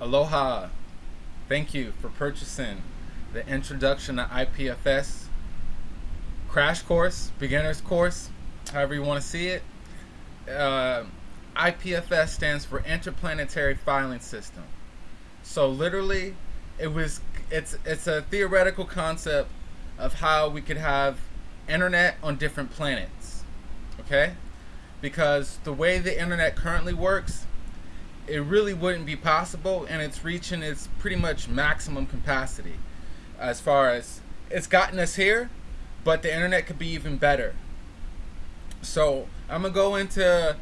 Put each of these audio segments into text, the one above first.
Aloha. Thank you for purchasing the Introduction to IPFS crash course, beginner's course, however you want to see it. Uh, IPFS stands for Interplanetary Filing System. So literally, it was it's it's a theoretical concept of how we could have internet on different planets. Okay? Because the way the internet currently works, it really wouldn't be possible and it's reaching its pretty much maximum capacity as far as it's gotten us here but the internet could be even better. So i'm gonna go into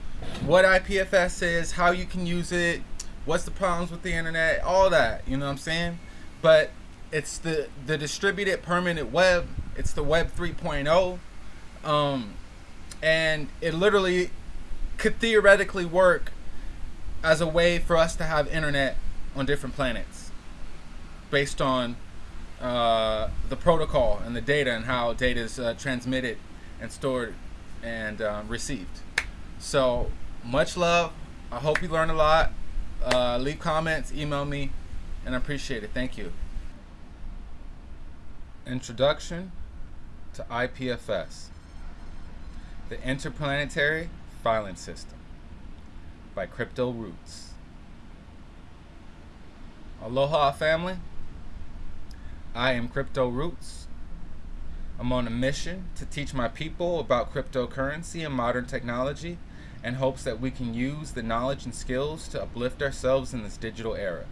what ipfs is how you can use it what's the problems with the internet all that you know what i'm saying? But it's the the distributed permanent web it's the web 3.0 um, and it literally could theoretically work as a way for us to have internet on different planets based on uh, the protocol and the data and how data is uh, transmitted and stored and uh, received. So much love. I hope you learned a lot. Uh, leave comments, email me, and I appreciate it. Thank you. Introduction to IPFS, the Interplanetary Filing System by Crypto Roots. Aloha family. I am Crypto Roots. I'm on a mission to teach my people about cryptocurrency and modern technology in hopes that we can use the knowledge and skills to uplift ourselves in this digital era.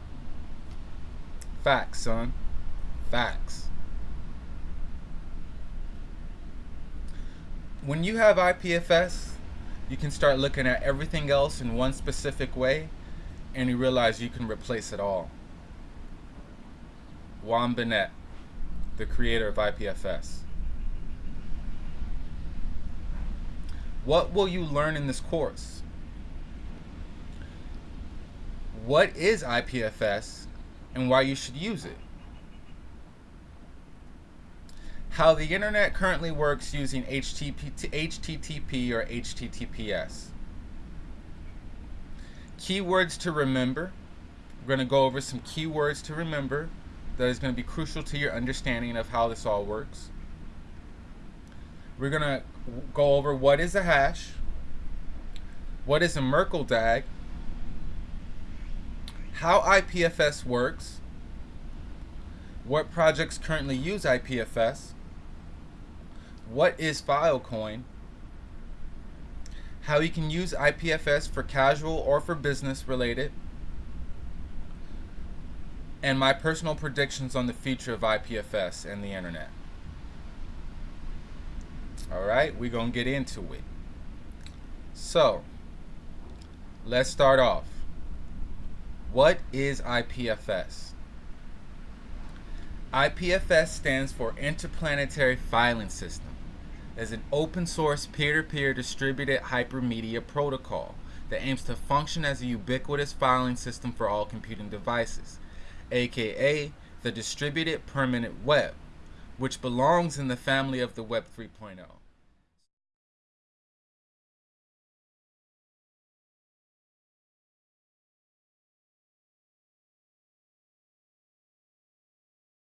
Facts, son. Facts. When you have IPFS, you can start looking at everything else in one specific way and you realize you can replace it all. Juan Benet, the creator of IPFS. What will you learn in this course? What is IPFS and why you should use it? How the internet currently works using HTTP HTTP or HTTPS. Keywords to remember. We're going to go over some keywords to remember that is going to be crucial to your understanding of how this all works. We're going to go over what is a hash, what is a Merkle DAG, how IPFS works, what projects currently use IPFS, what is Filecoin, how you can use IPFS for casual or for business related, and my personal predictions on the future of IPFS and the internet. Alright, we're going to get into it. So, let's start off. What is IPFS? IPFS stands for Interplanetary Filing System is an open source peer-to-peer distributed hypermedia protocol that aims to function as a ubiquitous filing system for all computing devices, aka the distributed permanent web, which belongs in the family of the Web 3.0.